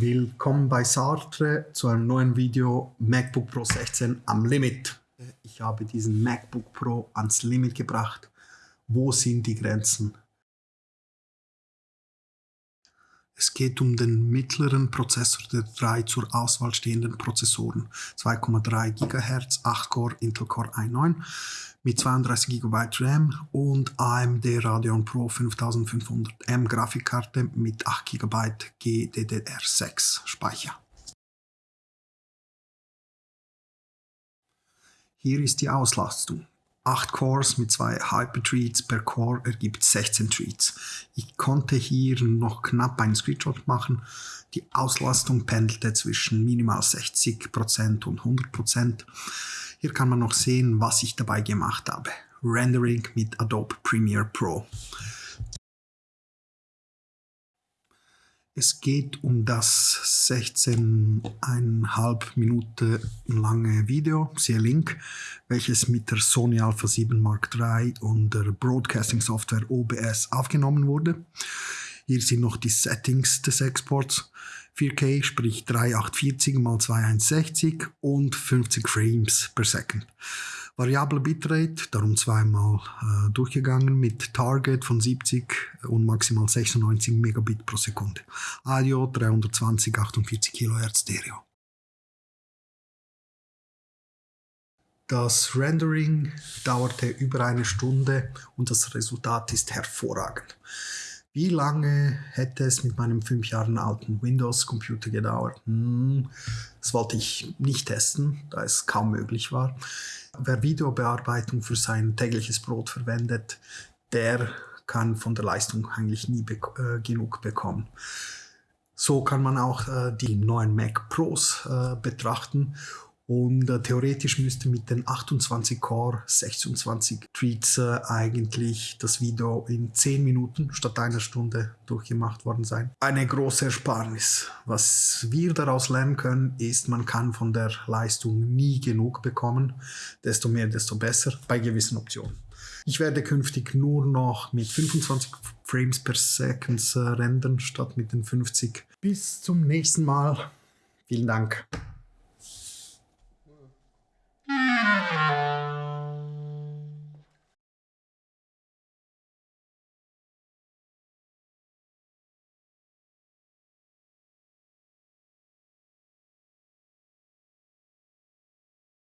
Willkommen bei Sartre zu einem neuen Video MacBook Pro 16 am Limit. Ich habe diesen MacBook Pro ans Limit gebracht. Wo sind die Grenzen? Es geht um den mittleren Prozessor der drei zur Auswahl stehenden Prozessoren. 2,3 GHz, 8-Core Intel Core i9 mit 32 GB RAM und AMD Radeon Pro 5500M Grafikkarte mit 8 GB GDDR6 Speicher. Hier ist die Auslastung. 8 Cores mit zwei Hyper-Treats per Core ergibt 16 Treats. Ich konnte hier noch knapp einen Screenshot machen. Die Auslastung pendelte zwischen minimal 60% und 100%. Hier kann man noch sehen, was ich dabei gemacht habe. Rendering mit Adobe Premiere Pro. Es geht um das 16,5 Minuten lange Video, siehe Link, welches mit der Sony Alpha 7 Mark III und der Broadcasting Software OBS aufgenommen wurde. Hier sind noch die Settings des Exports. 4K, sprich 3840 x 2160 und 50 Frames per Second. Variable Bitrate, darum zweimal äh, durchgegangen mit Target von 70 und maximal 96 Megabit pro Sekunde. Audio 320 48 kHz Stereo. Das Rendering dauerte über eine Stunde und das Resultat ist hervorragend. Wie lange hätte es mit meinem fünf Jahren alten Windows-Computer gedauert? Hm, das wollte ich nicht testen, da es kaum möglich war. Wer Videobearbeitung für sein tägliches Brot verwendet, der kann von der Leistung eigentlich nie be äh, genug bekommen. So kann man auch äh, die neuen Mac Pros äh, betrachten und äh, theoretisch müsste mit den 28 Core, 26 Tweets äh, eigentlich das Video in 10 Minuten statt einer Stunde durchgemacht worden sein. Eine große Ersparnis. Was wir daraus lernen können, ist, man kann von der Leistung nie genug bekommen. Desto mehr, desto besser bei gewissen Optionen. Ich werde künftig nur noch mit 25 Frames per Second äh, rendern statt mit den 50. Bis zum nächsten Mal. Vielen Dank.